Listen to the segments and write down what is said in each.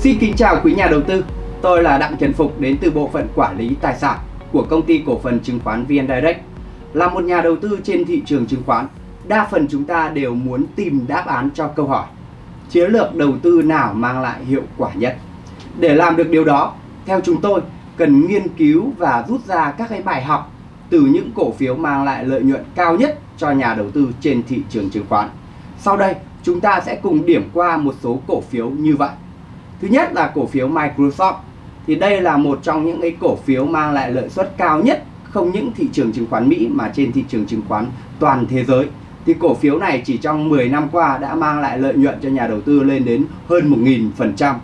Xin kính chào quý nhà đầu tư. Tôi là Đặng Trần Phục đến từ bộ phận quản lý tài sản của công ty cổ phần chứng khoán VN Direct. Là một nhà đầu tư trên thị trường chứng khoán, đa phần chúng ta đều muốn tìm đáp án cho câu hỏi chiến lược đầu tư nào mang lại hiệu quả nhất. Để làm được điều đó, theo chúng tôi cần nghiên cứu và rút ra các cái bài học từ những cổ phiếu mang lại lợi nhuận cao nhất cho nhà đầu tư trên thị trường chứng khoán. Sau đây, chúng ta sẽ cùng điểm qua một số cổ phiếu như vậy. Thứ nhất là cổ phiếu Microsoft. Thì đây là một trong những cái cổ phiếu mang lại lợi suất cao nhất không những thị trường chứng khoán Mỹ mà trên thị trường chứng khoán toàn thế giới. Thì cổ phiếu này chỉ trong 10 năm qua đã mang lại lợi nhuận cho nhà đầu tư lên đến hơn 1.000%.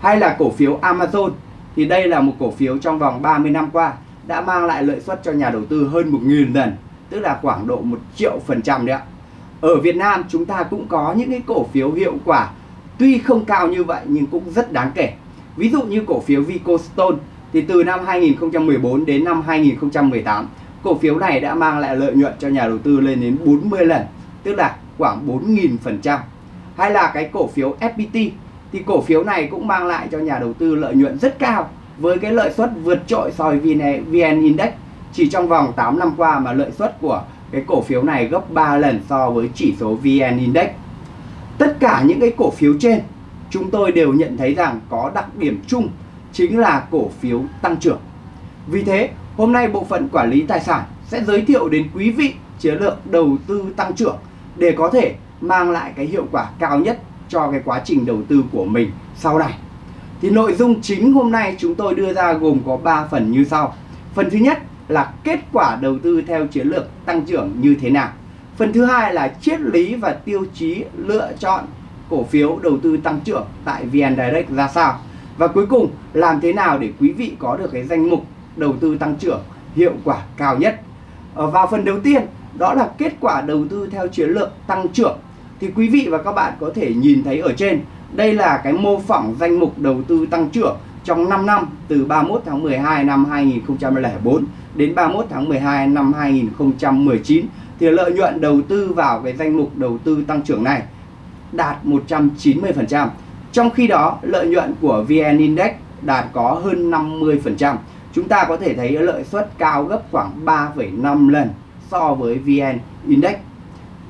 Hay là cổ phiếu Amazon thì đây là một cổ phiếu trong vòng 30 năm qua đã mang lại lợi suất cho nhà đầu tư hơn 1.000 lần, tức là khoảng độ 1 triệu phần trăm đấy ạ. Ở Việt Nam chúng ta cũng có những cái cổ phiếu hiệu quả tuy không cao như vậy nhưng cũng rất đáng kể. Ví dụ như cổ phiếu Vicostone thì từ năm 2014 đến năm 2018 cổ phiếu này đã mang lại lợi nhuận cho nhà đầu tư lên đến 40 lần, tức là khoảng 4.000%. Hay là cái cổ phiếu FPT thì cổ phiếu này cũng mang lại cho nhà đầu tư lợi nhuận rất cao với cái lợi suất vượt trội so với VN, VN Index chỉ trong vòng 8 năm qua mà lợi suất của cái cổ phiếu này gấp 3 lần so với chỉ số VN Index. Tất cả những cái cổ phiếu trên chúng tôi đều nhận thấy rằng có đặc điểm chung chính là cổ phiếu tăng trưởng. Vì thế, hôm nay bộ phận quản lý tài sản sẽ giới thiệu đến quý vị chiến lược đầu tư tăng trưởng để có thể mang lại cái hiệu quả cao nhất cho cái quá trình đầu tư của mình sau này. Thì nội dung chính hôm nay chúng tôi đưa ra gồm có 3 phần như sau. Phần thứ nhất là kết quả đầu tư theo chiến lược tăng trưởng như thế nào. Phần thứ hai là triết lý và tiêu chí lựa chọn cổ phiếu đầu tư tăng trưởng tại VN Direct ra sao. Và cuối cùng, làm thế nào để quý vị có được cái danh mục đầu tư tăng trưởng hiệu quả cao nhất. Ở vào phần đầu tiên, đó là kết quả đầu tư theo chiến lược tăng trưởng thì quý vị và các bạn có thể nhìn thấy ở trên, đây là cái mô phỏng danh mục đầu tư tăng trưởng trong 5 năm từ 31 tháng 12 năm 2004 đến 31 tháng 12 năm 2019 thì lợi nhuận đầu tư vào cái danh mục đầu tư tăng trưởng này đạt 190%. Trong khi đó, lợi nhuận của VN Index đạt có hơn 50%. Chúng ta có thể thấy lợi suất cao gấp khoảng 3,5 lần so với VN Index.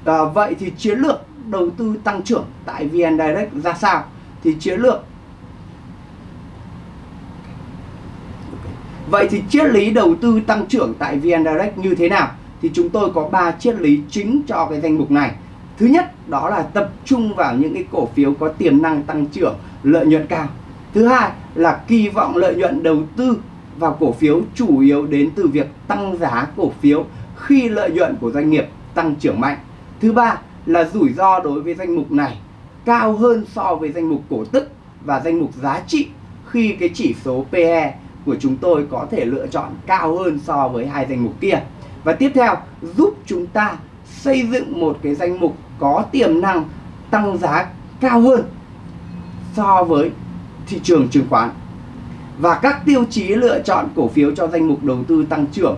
À, vậy thì chiến lược đầu tư tăng trưởng tại VN Direct ra sao? Thì chiến lược Vậy thì triết lý đầu tư tăng trưởng tại VN Direct như thế nào? Thì chúng tôi có 3 triết lý chính cho cái danh mục này. Thứ nhất đó là tập trung vào những cái cổ phiếu có tiềm năng tăng trưởng, lợi nhuận cao. Thứ hai là kỳ vọng lợi nhuận đầu tư vào cổ phiếu chủ yếu đến từ việc tăng giá cổ phiếu khi lợi nhuận của doanh nghiệp tăng trưởng mạnh. Thứ ba là rủi ro đối với danh mục này cao hơn so với danh mục cổ tức và danh mục giá trị khi cái chỉ số PE của chúng tôi có thể lựa chọn cao hơn so với hai danh mục kia. Và tiếp theo giúp chúng ta xây dựng một cái danh mục có tiềm năng tăng giá cao hơn so với thị trường chứng khoán. Và các tiêu chí lựa chọn cổ phiếu cho danh mục đầu tư tăng trưởng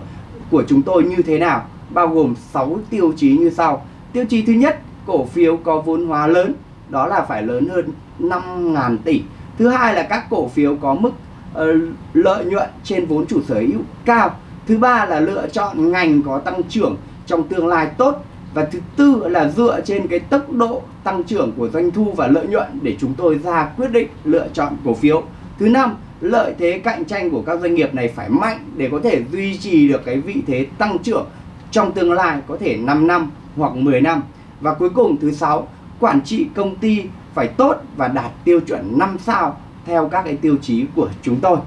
của chúng tôi như thế nào? Bao gồm 6 tiêu chí như sau. Tiêu chí thứ nhất, cổ phiếu có vốn hóa lớn, đó là phải lớn hơn 5.000 tỷ. Thứ hai là các cổ phiếu có mức uh, lợi nhuận trên vốn chủ sở hữu cao. Thứ ba là lựa chọn ngành có tăng trưởng trong tương lai tốt và thứ tư là dựa trên cái tốc độ tăng trưởng của doanh thu và lợi nhuận để chúng tôi ra quyết định lựa chọn cổ phiếu. Thứ năm, lợi thế cạnh tranh của các doanh nghiệp này phải mạnh để có thể duy trì được cái vị thế tăng trưởng trong tương lai có thể 5 năm hoặc 10 năm. Và cuối cùng thứ sáu, quản trị công ty phải tốt và đạt tiêu chuẩn 5 sao theo các cái tiêu chí của chúng tôi.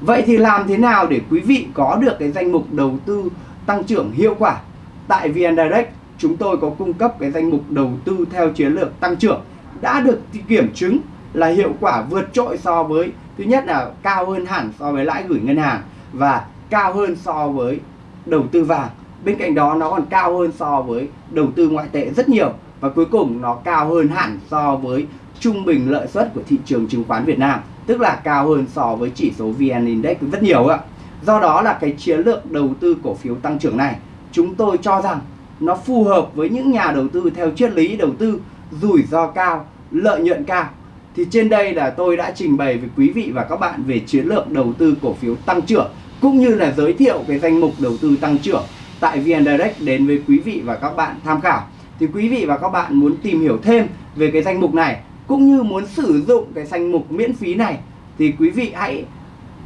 Vậy thì làm thế nào để quý vị có được cái danh mục đầu tư tăng trưởng hiệu quả? Tại VN Direct, chúng tôi có cung cấp cái danh mục đầu tư theo chiến lược tăng trưởng đã được kiểm chứng là hiệu quả vượt trội so với thứ nhất là cao hơn hẳn so với lãi gửi ngân hàng và cao hơn so với đầu tư vàng bên cạnh đó nó còn cao hơn so với đầu tư ngoại tệ rất nhiều và cuối cùng nó cao hơn hẳn so với trung bình lợi suất của thị trường chứng khoán Việt Nam tức là cao hơn so với chỉ số VN Index rất nhiều ạ do đó là cái chiến lược đầu tư cổ phiếu tăng trưởng này, chúng tôi cho rằng nó phù hợp với những nhà đầu tư theo triết lý đầu tư, rủi ro cao, lợi nhuận cao thì trên đây là tôi đã trình bày với quý vị và các bạn về chiến lược đầu tư cổ phiếu tăng trưởng, cũng như là giới thiệu cái danh mục đầu tư tăng trưởng tại VN Direct đến với quý vị và các bạn tham khảo. Thì quý vị và các bạn muốn tìm hiểu thêm về cái danh mục này cũng như muốn sử dụng cái danh mục miễn phí này, thì quý vị hãy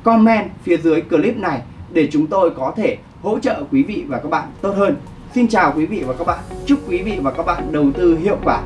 comment phía dưới clip này để chúng tôi có thể hỗ trợ quý vị và các bạn tốt hơn. Xin chào quý vị và các bạn. Chúc quý vị và các bạn đầu tư hiệu quả